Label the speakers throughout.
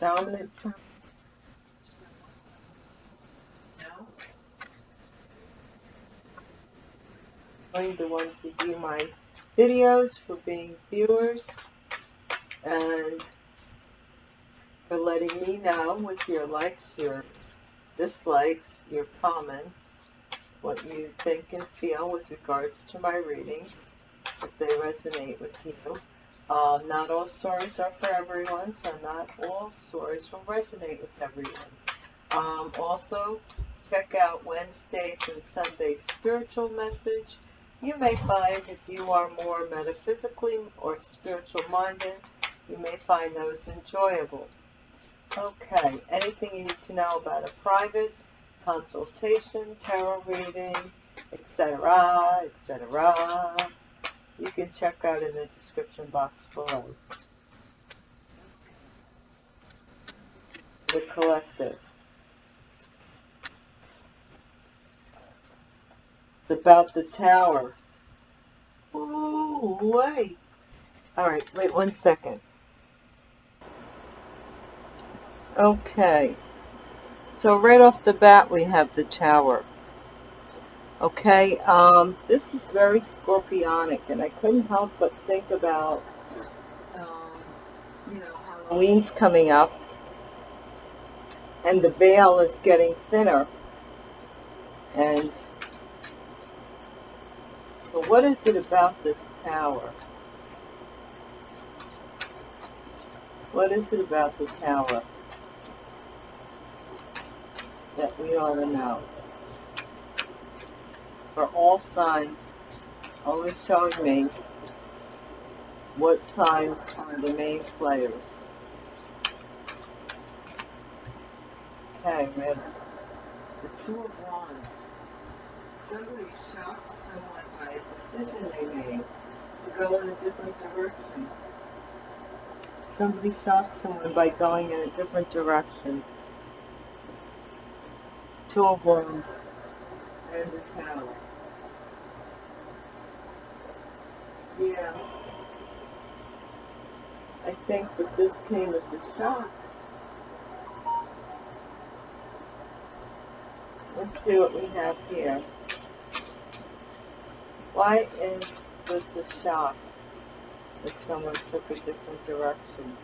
Speaker 1: whatever dominant sign. Join the ones who view my videos for being viewers and for letting me know with your likes, your dislikes, your comments, what you think and feel with regards to my readings, if they resonate with you. Uh, not all stories are for everyone, so not all stories will resonate with everyone. Um, also, check out Wednesdays and Sundays spiritual message. You may find if you are more metaphysically or spiritual minded, you may find those enjoyable. Okay, anything you need to know about a private consultation, tarot reading, etc., etc., you can check out in the description box below. The Collective. It's about the tower. Ooh, wait. Alright, wait one second. Okay. So right off the bat we have the tower. Okay, um, this is very scorpionic and I couldn't help but think about, um, you know, Halloween's coming up and the veil is getting thinner. And so what is it about this tower? What is it about the tower? that we ought to know. For all signs, only showing me what signs are the main players. Okay, have the Two of Wands. Somebody shocked someone by a decision they made to go in a different direction. Somebody shocked someone by going in a different direction. Two of Wands, and the Tower. Yeah. I think that this came as a shock. Let's see what we have here. Why is this a shock that someone took a different direction?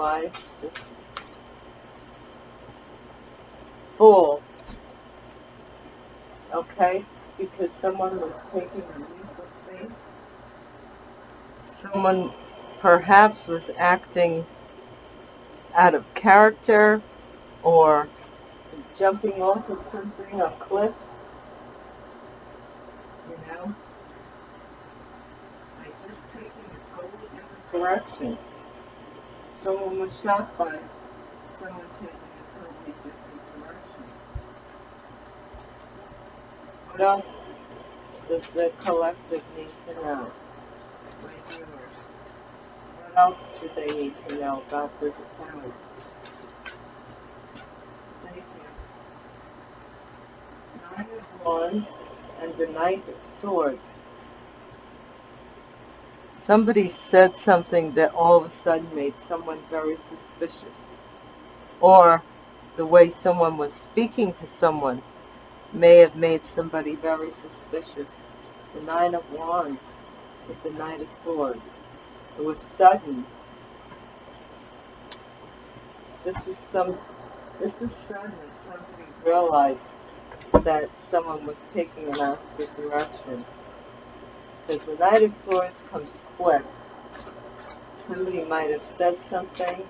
Speaker 1: This fool. Okay because someone was taking a leap of faith. Someone perhaps was acting out of character or jumping off of something, a cliff, you know, by just taking a totally different direction someone was shot by someone taking a totally different direction. What else does the collective need to know? My viewers. What else do they need to know about this account? Thank you. Nine of Wands and the Knight of Swords. Somebody said something that all of a sudden made someone very suspicious. Or the way someone was speaking to someone may have made somebody very suspicious. The Nine of Wands with the Knight of Swords. It was sudden. This was some this was sudden somebody realized that someone was taking an opposite direction. Because the Knight of Swords comes quick. Somebody might have said something.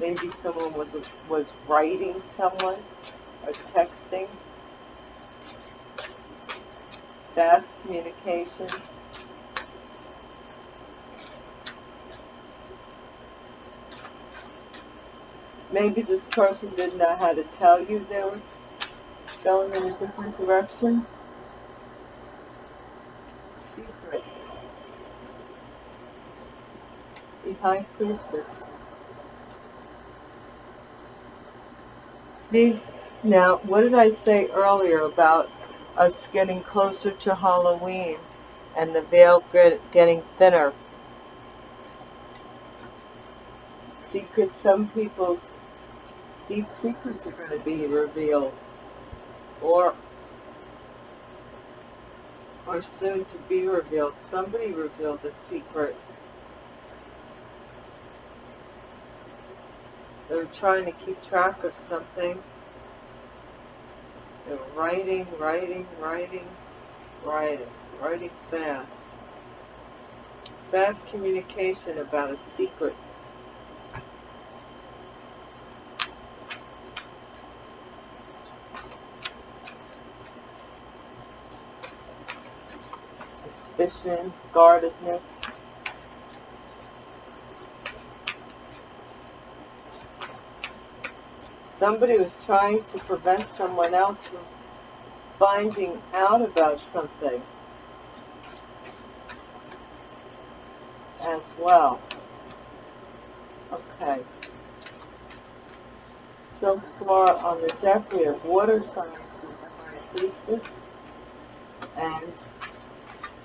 Speaker 1: Maybe someone was was writing someone or texting. Fast communication. Maybe this person didn't know how to tell you they were going in a different direction. High Priestess. Now, what did I say earlier about us getting closer to Halloween and the veil getting thinner? Secrets, some people's deep secrets are going to be revealed or are soon to be revealed. Somebody revealed a secret. They're trying to keep track of something. They're writing, writing, writing, writing, writing fast. Fast communication about a secret suspicion, guardedness. Somebody was trying to prevent someone else from finding out about something as well. Okay. So far on the deck we have water signs with the Priestess and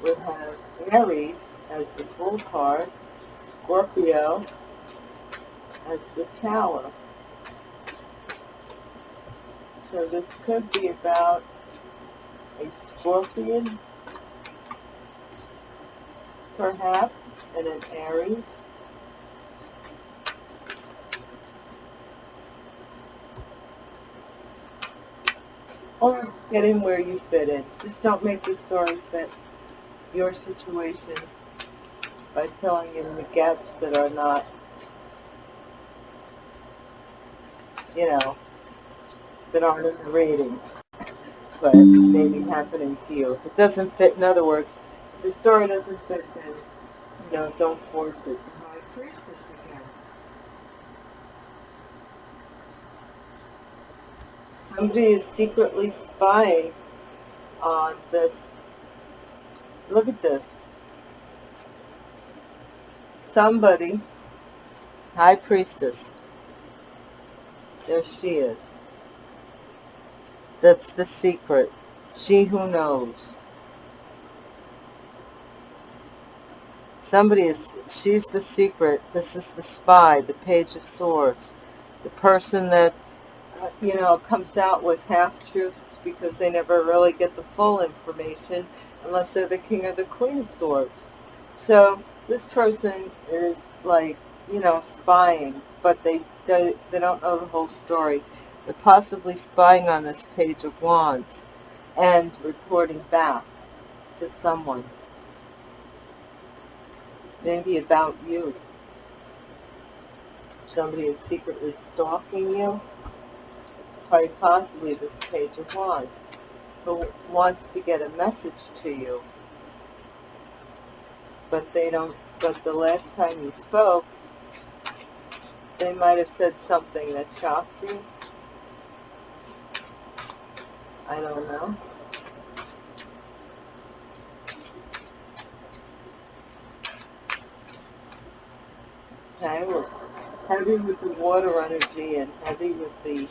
Speaker 1: we have Aries as the Fool card, Scorpio as the Tower. So this could be about a Scorpion, perhaps, and an Aries. Or get in where you fit in. Just don't make the story fit your situation by filling in the gaps that are not, you know, that in the rating, but maybe happening to you. If it doesn't fit, in other words, if the story doesn't fit, then, you know, don't force it. High Priestess again. Somebody is secretly spying on this Look at this. Somebody, High Priestess, there she is. That's the secret. She who knows. Somebody is, she's the secret. This is the spy, the Page of Swords. The person that, uh, you know, comes out with half-truths because they never really get the full information unless they're the king or the queen of swords. So this person is like, you know, spying, but they, they, they don't know the whole story. They're possibly spying on this page of wands and reporting back to someone. Maybe about you. Somebody is secretly stalking you. Quite possibly this page of wands who wants to get a message to you, but they don't, but the last time you spoke, they might have said something that shocked you. I don't know. Okay, well, heavy with the water energy and heavy with the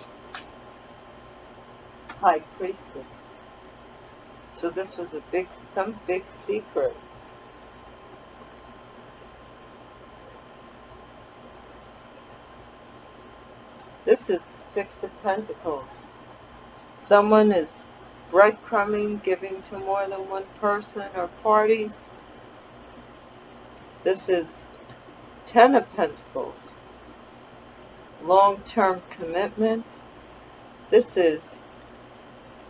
Speaker 1: high priestess. So this was a big, some big secret. This is the Six of Pentacles. Someone is breadcrumbing, giving to more than one person or parties. This is Ten of Pentacles. Long-term commitment. This is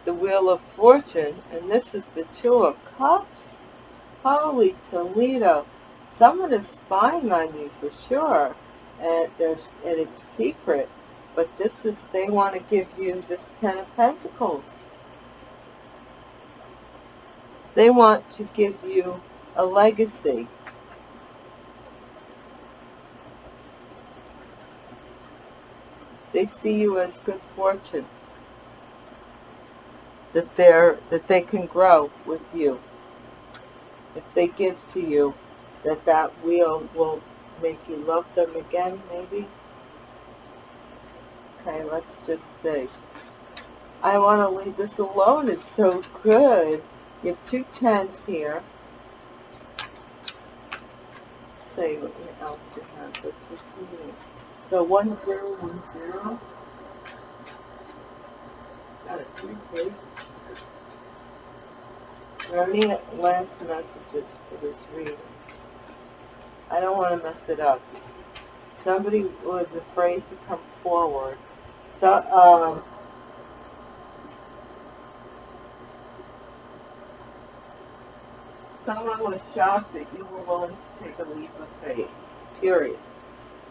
Speaker 1: the Wheel of Fortune, and this is the Two of Cups. Holy Toledo. Someone is spying on you for sure, and, there's, and it's secret. But this is, they want to give you this Ten of Pentacles. They want to give you a legacy. They see you as good fortune that they're that they can grow with you. If they give to you, that that wheel will make you love them again, maybe. Okay, let's just see. I want to leave this alone. It's so good. You have two tens here. Let's see what else we have that's repeating. So one zero one zero. Got it three pages. Are any last messages for this reading. I don't want to mess it up. Somebody was afraid to come forward. So, um, someone was shocked that you were willing to take a leap of faith, period.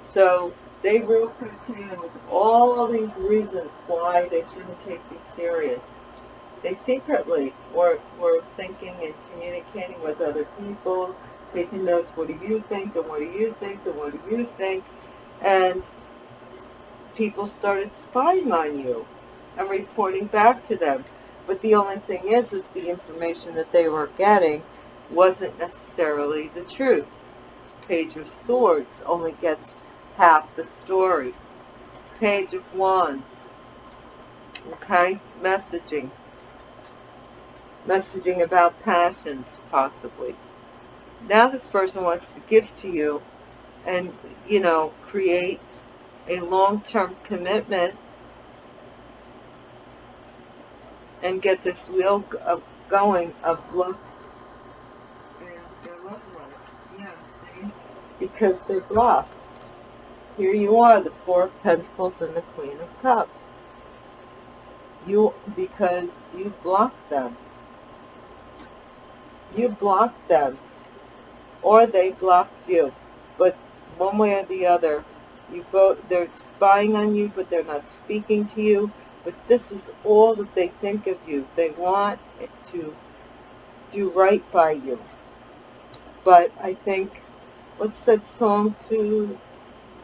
Speaker 1: So they wrote in with all these reasons why they shouldn't take you serious. They secretly were, were thinking and communicating with other people, taking notes, what do you think, and what do you think, and what do you think, and people started spying on you and reporting back to them. But the only thing is, is the information that they were getting wasn't necessarily the truth. Page of Swords only gets half the story. Page of Wands. Okay? Messaging. Messaging about passions, possibly. Now this person wants to give to you and, you know, create a long-term commitment and get this wheel of going of love because they're blocked. Here you are, the Four of Pentacles and the Queen of Cups. You, because you blocked them. You blocked them. Or they blocked you. But one way or the other, you both, they're spying on you, but they're not speaking to you. But this is all that they think of you. They want to do right by you. But I think what's that song? Too,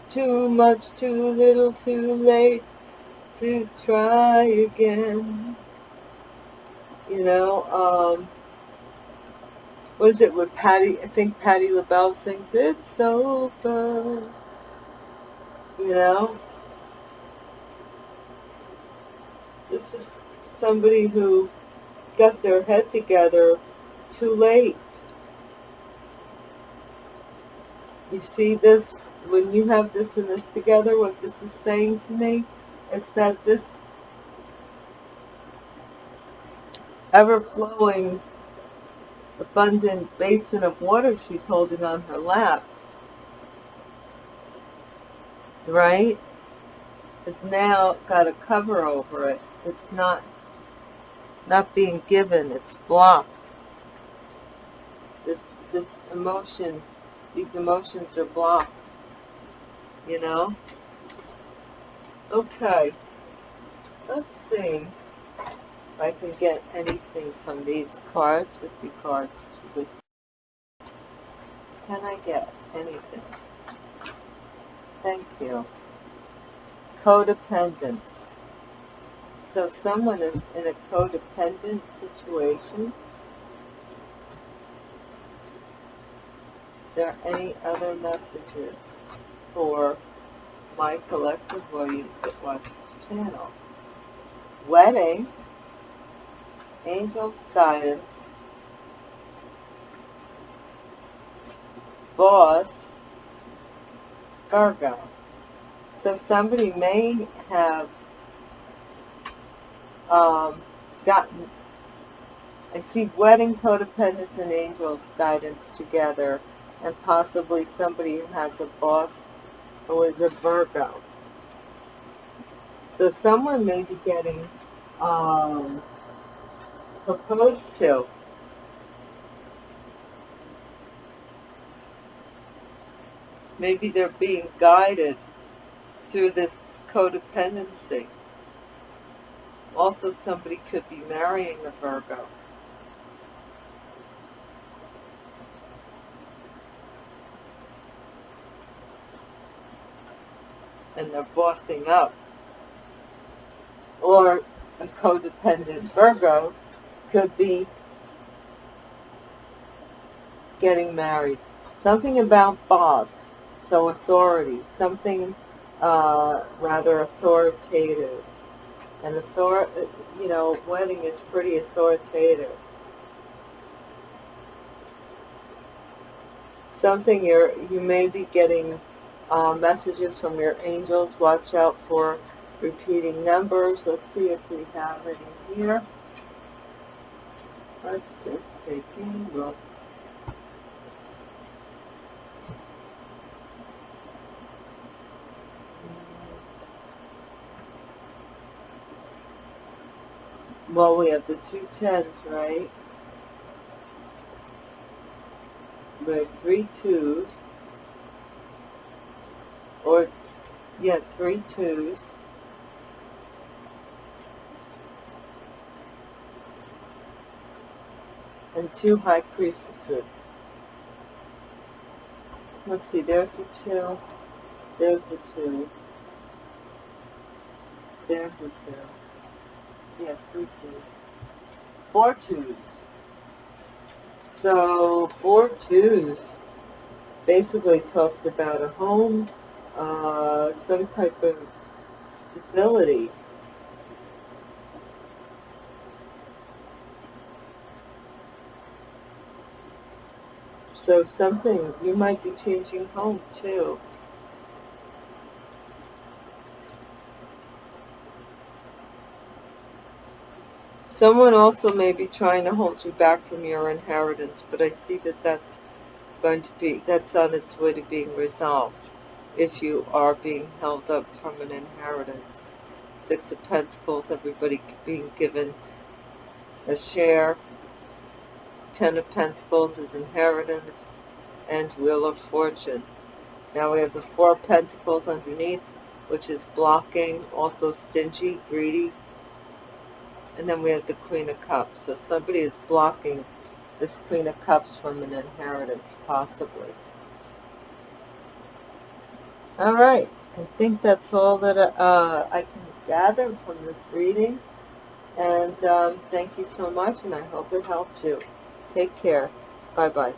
Speaker 1: too much, too little, too late to try again. You know, um, what is it with Patti? I think Patti LaBelle sings "It's Over." You know, this is somebody who got their head together too late. You see this, when you have this and this together, what this is saying to me is that this ever-flowing, abundant basin of water she's holding on her lap, right, has now got a cover over it. It's not, not being given, it's blocked. This, this emotion these emotions are blocked, you know? Okay, let's see if I can get anything from these cards with regards to this. Can I get anything? Thank you. Codependence. So someone is in a codependent situation Is there any other messages for my collective audience that watch this channel? Wedding, Angel's Guidance, Boss, Virgo. So somebody may have um, gotten, I see wedding, codependence, and angel's guidance together and possibly somebody who has a boss who is a Virgo. So someone may be getting um, proposed to. Maybe they're being guided through this codependency. Also, somebody could be marrying a Virgo. and they're bossing up. Or a codependent Virgo could be getting married. Something about boss, so authority, something uh, rather authoritative. And author, you know, wedding is pretty authoritative. Something you're, you may be getting uh, messages from your angels. Watch out for repeating numbers. Let's see if we have any here. Let's just take a look. Well, we have the two tens, right? We have three twos. Or, yeah, three twos. And two high priestesses. Let's see, there's the two. There's the two. There's the two. Yeah, three twos. Four twos. So, four twos basically talks about a home, uh, some type of stability. So something, you might be changing home too. Someone also may be trying to hold you back from your inheritance, but I see that that's going to be, that's on its way to being resolved if you are being held up from an inheritance. Six of Pentacles, everybody being given a share. Ten of Pentacles is inheritance and Wheel of Fortune. Now we have the Four Pentacles underneath, which is blocking, also stingy, greedy, and then we have the Queen of Cups. So somebody is blocking this Queen of Cups from an inheritance, possibly. All right. I think that's all that uh, I can gather from this reading. And um, thank you so much, and I hope it helped you. Take care. Bye-bye.